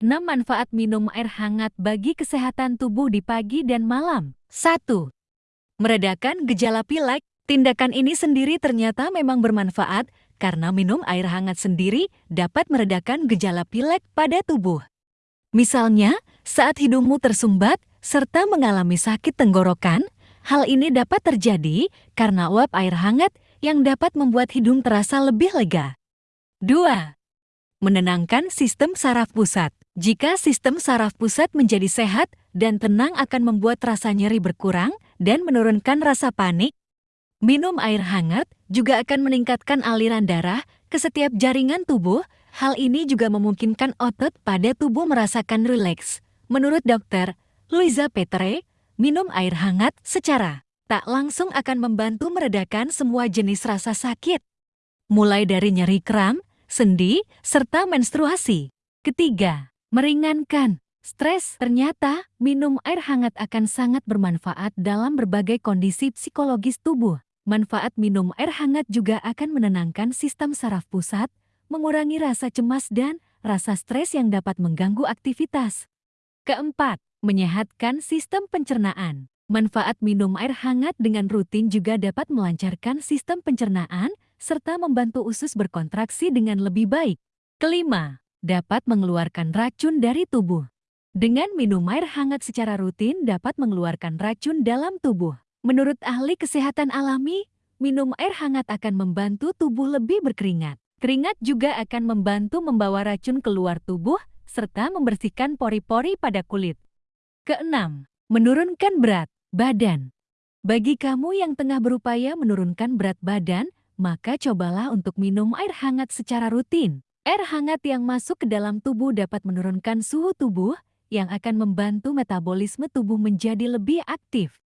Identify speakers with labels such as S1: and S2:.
S1: 6 manfaat minum air hangat bagi kesehatan tubuh di pagi dan malam. 1. Meredakan gejala pilek. Tindakan ini sendiri ternyata memang bermanfaat karena minum air hangat sendiri dapat meredakan gejala pilek pada tubuh. Misalnya, saat hidungmu tersumbat serta mengalami sakit tenggorokan, hal ini dapat terjadi karena uap air hangat yang dapat membuat hidung terasa lebih lega. 2. Menenangkan sistem saraf pusat. Jika sistem saraf pusat menjadi sehat dan tenang akan membuat rasa nyeri berkurang dan menurunkan rasa panik, minum air hangat juga akan meningkatkan aliran darah ke setiap jaringan tubuh. Hal ini juga memungkinkan otot pada tubuh merasakan rileks. Menurut dokter Luisa Petre, minum air hangat secara tak langsung akan membantu meredakan semua jenis rasa sakit. Mulai dari nyeri kram, sendi, serta menstruasi. Ketiga, meringankan stres. Ternyata, minum air hangat akan sangat bermanfaat dalam berbagai kondisi psikologis tubuh. Manfaat minum air hangat juga akan menenangkan sistem saraf pusat, mengurangi rasa cemas dan rasa stres yang dapat mengganggu aktivitas. Keempat, menyehatkan sistem pencernaan. Manfaat minum air hangat dengan rutin juga dapat melancarkan sistem pencernaan serta membantu usus berkontraksi dengan lebih baik. Kelima, dapat mengeluarkan racun dari tubuh. Dengan minum air hangat secara rutin dapat mengeluarkan racun dalam tubuh. Menurut ahli kesehatan alami, minum air hangat akan membantu tubuh lebih berkeringat. Keringat juga akan membantu membawa racun keluar tubuh serta membersihkan pori-pori pada kulit. Keenam, menurunkan berat badan. Bagi kamu yang tengah berupaya menurunkan berat badan, maka cobalah untuk minum air hangat secara rutin. Air hangat yang masuk ke dalam tubuh dapat menurunkan suhu tubuh yang akan membantu metabolisme tubuh menjadi lebih aktif.